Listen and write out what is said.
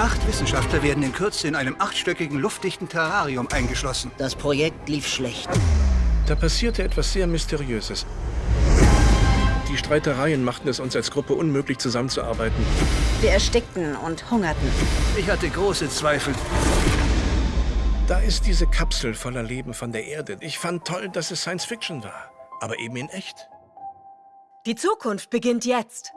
Acht Wissenschaftler werden in Kürze in einem achtstöckigen, luftdichten Terrarium eingeschlossen. Das Projekt lief schlecht. Da passierte etwas sehr Mysteriöses. Die Streitereien machten es uns als Gruppe unmöglich, zusammenzuarbeiten. Wir erstickten und hungerten. Ich hatte große Zweifel. Da ist diese Kapsel voller Leben von der Erde. Ich fand toll, dass es Science Fiction war, aber eben in echt. Die Zukunft beginnt jetzt.